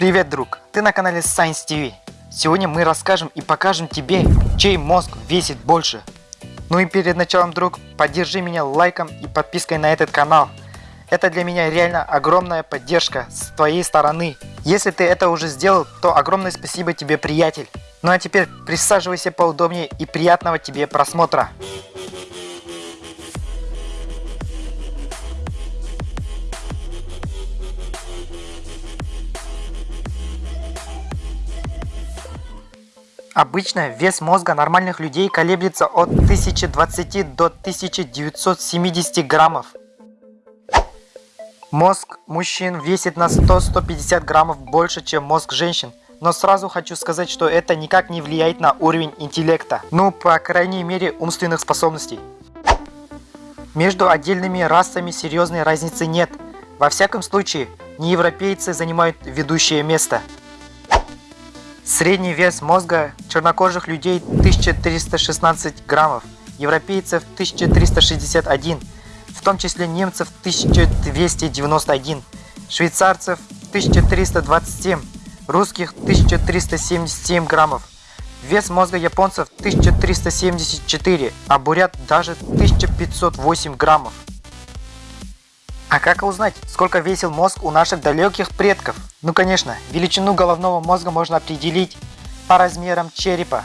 Привет, друг! Ты на канале Science TV. Сегодня мы расскажем и покажем тебе, чей мозг весит больше. Ну и перед началом, друг, поддержи меня лайком и подпиской на этот канал. Это для меня реально огромная поддержка с твоей стороны. Если ты это уже сделал, то огромное спасибо тебе, приятель. Ну а теперь присаживайся поудобнее и приятного тебе просмотра. Обычно вес мозга нормальных людей колеблется от 1020 до 1970 граммов. Мозг мужчин весит на 100-150 граммов больше, чем мозг женщин. Но сразу хочу сказать, что это никак не влияет на уровень интеллекта. Ну, по крайней мере, умственных способностей. Между отдельными расами серьезной разницы нет. Во всяком случае, неевропейцы занимают ведущее место. Средний вес мозга чернокожих людей 1316 граммов, европейцев 1361 в том числе немцев 1291, швейцарцев 1327, русских 1377 граммов. Вес мозга японцев 1374, а бурят даже 1508 граммов. А как узнать, сколько весил мозг у наших далеких предков? Ну конечно, величину головного мозга можно определить по размерам черепа,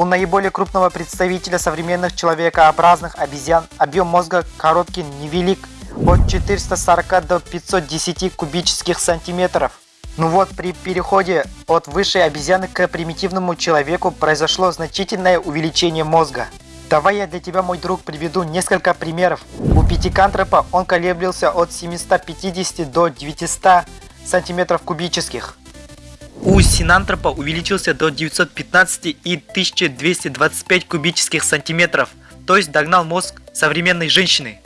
у наиболее крупного представителя современных человекообразных обезьян объем мозга коробки невелик от 440 до 510 кубических сантиметров. Ну вот, при переходе от высшей обезьяны к примитивному человеку произошло значительное увеличение мозга. Давай я для тебя, мой друг, приведу несколько примеров. У пятикантропа он колеблился от 750 до 900 сантиметров кубических. У синантропа увеличился до 915 и 1225 кубических сантиметров, то есть догнал мозг современной женщины.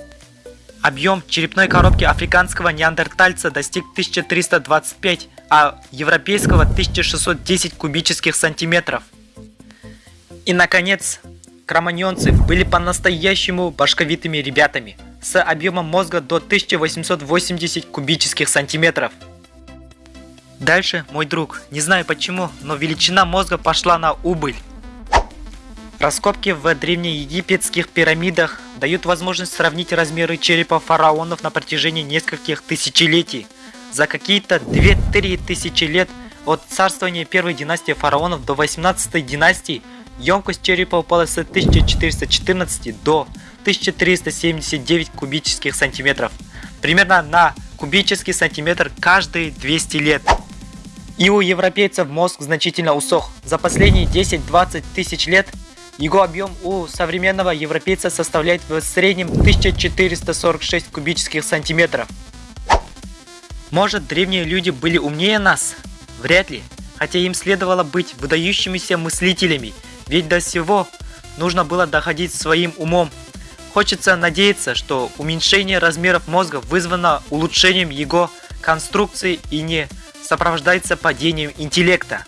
Объем черепной коробки африканского неандертальца достиг 1325, а европейского 1610 кубических сантиметров. И наконец, кроманьонцы были по-настоящему башковитыми ребятами, с объемом мозга до 1880 кубических сантиметров. Дальше, мой друг, не знаю почему, но величина мозга пошла на убыль. Раскопки в древнеегипетских пирамидах дают возможность сравнить размеры черепа фараонов на протяжении нескольких тысячелетий. За какие-то 2-3 тысячи лет от царствования первой династии фараонов до 18 династии емкость черепа упала с 1414 до 1379 кубических сантиметров. Примерно на кубический сантиметр каждые 200 лет. И у европейцев мозг значительно усох. За последние 10-20 тысяч лет его объем у современного европейца составляет в среднем 1446 кубических сантиметров. Может древние люди были умнее нас? Вряд ли. Хотя им следовало быть выдающимися мыслителями, ведь до всего нужно было доходить своим умом. Хочется надеяться, что уменьшение размеров мозга вызвано улучшением его конструкции и не сопровождается падением интеллекта.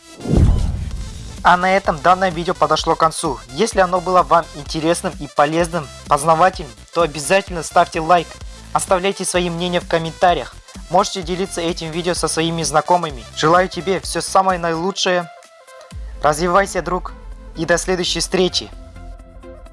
А на этом данное видео подошло к концу. Если оно было вам интересным и полезным, познавательным, то обязательно ставьте лайк, оставляйте свои мнения в комментариях. Можете делиться этим видео со своими знакомыми. Желаю тебе все самое наилучшее. Развивайся, друг, и до следующей встречи.